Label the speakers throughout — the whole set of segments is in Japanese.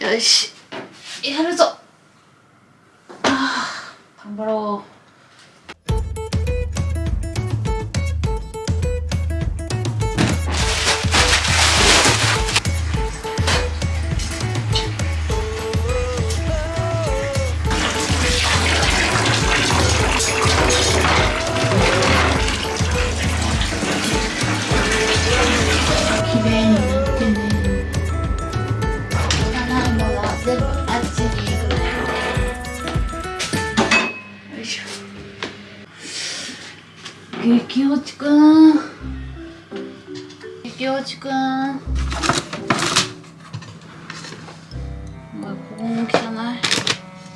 Speaker 1: よし。やるぞ。あ頑張ろう激落ちくん激落ちくんここも汚い。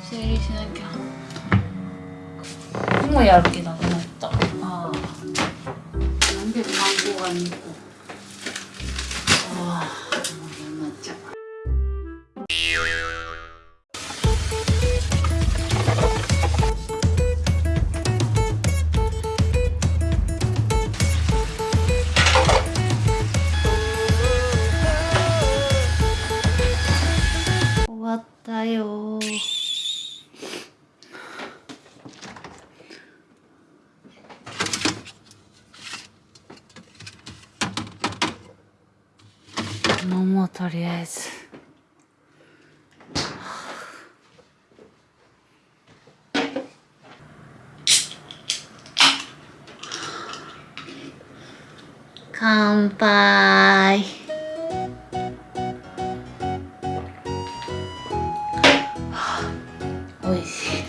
Speaker 1: 整理しなきゃ。もうやる気なくなった。ああ。何でマンゴーが2個ったよ。飲もうとりあえず。乾杯。おいしい。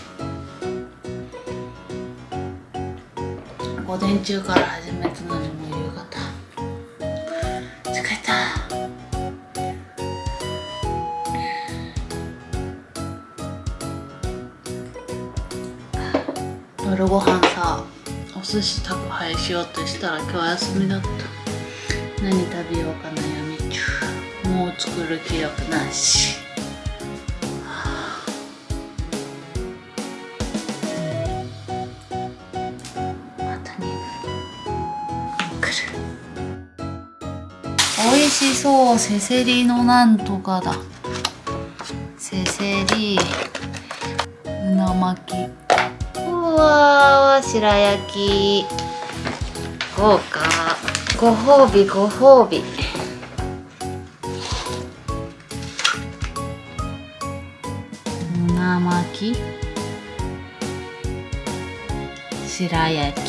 Speaker 1: 午前中から始めたのにもう夕方。疲れた。夜ご飯さお寿司宅配しようとしたら今日休みだった。何食べようか悩み中。もう作る気力なし。美味しそう。せせりのなんとかだ。せせり。うな巻き。うわー白焼き。豪華。ご褒美ご褒美。うな巻き。白焼き。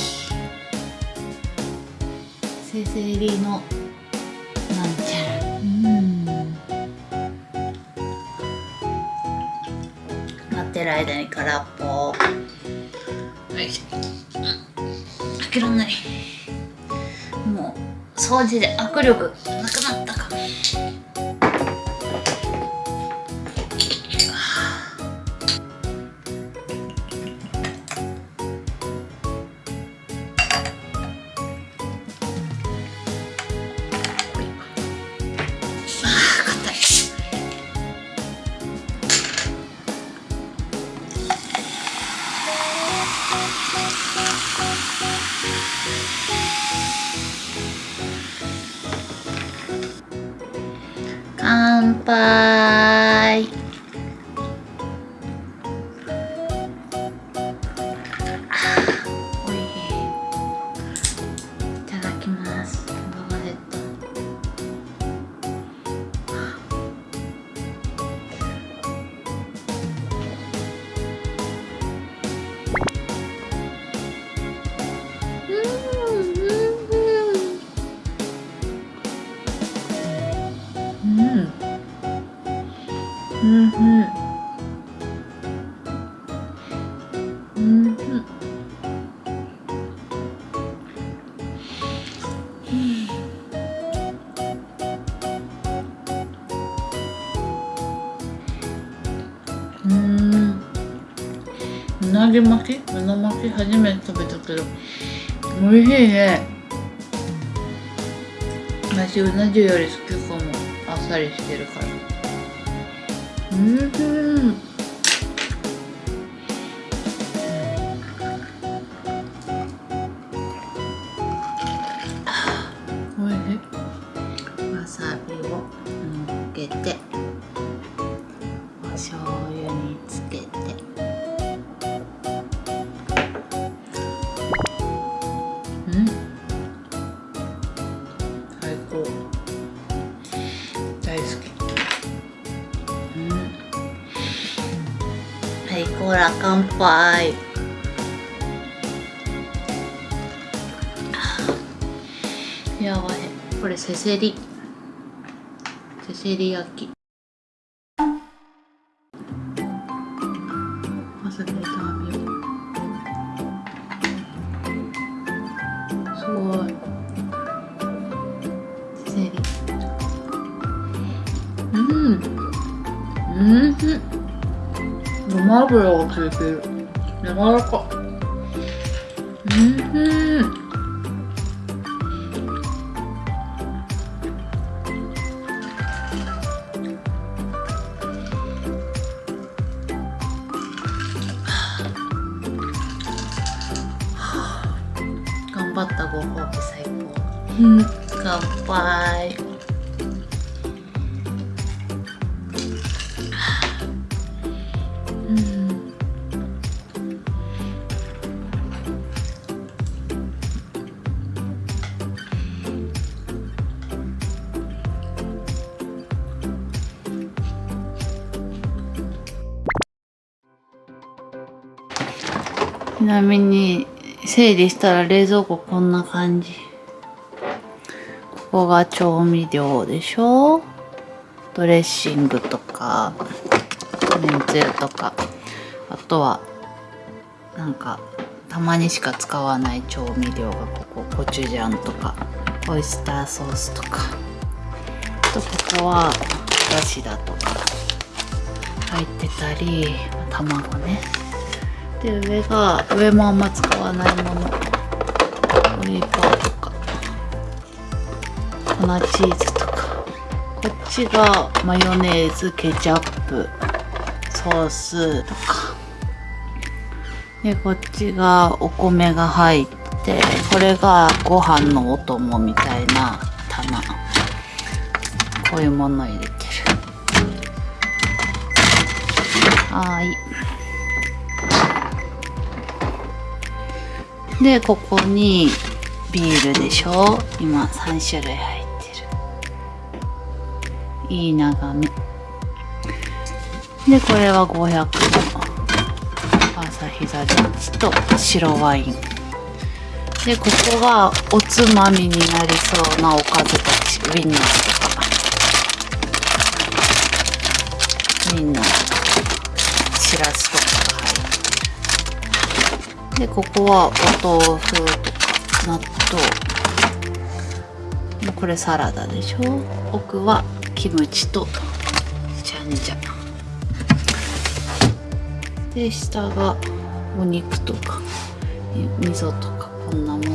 Speaker 1: せせりのってる間に空っぽよいしょうん。開けらんない。もう掃除で握力なくなっ乾り巻きうな巻き初めて食べたけど美味しいね。私うな重より好きかも。あっさりしてるから。うん。ラ乾杯やばいこれせせり。せせり焼き。ごま油がついてる。柔らかうん。頑張ったご褒美最高。乾杯なみに整理したら冷蔵庫こんな感じ。ここが調味料でしょ？ドレッシングとかめんつゆとか。あとはなんかたまにしか使わない調味料がここ。コチュジャンとかオイスターソースとか。あとここはだしだとか。入ってたり卵ね。で上が上もあんま使わないもの。オリーブオイルとか。粉チーズとか。こっちがマヨネーズケチャップ。ソースとか。でこっちがお米が入ってこれがご飯のお供みたいな棚。こういうもの入れてる。はい。でここにビールでしょ？今3種類入ってる。いい眺め。でこれは500の朝日ザジャッと白ワイン。でここがおつまみになりそうなおかずたち。ウインナーとか。ウインナーとかしらすとか。でここはお豆腐とか納豆。これサラダでしょ？奥はキムチとチャンジャで下がお肉とか味噌とかこんなもの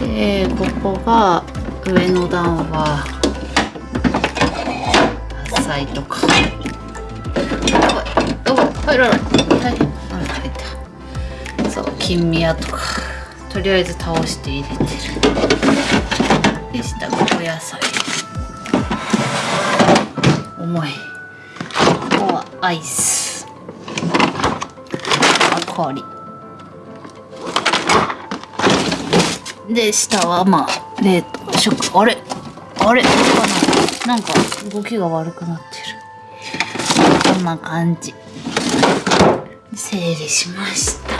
Speaker 1: でここが上の段は野菜とか。入らない大変あ入ったそう金宮とか。とりあえず倒して入れてるで下がお野菜重いここはアイスあ氷で下はまあ冷凍食あれあれななんか。動きが悪くなってんな感じ。整理しました。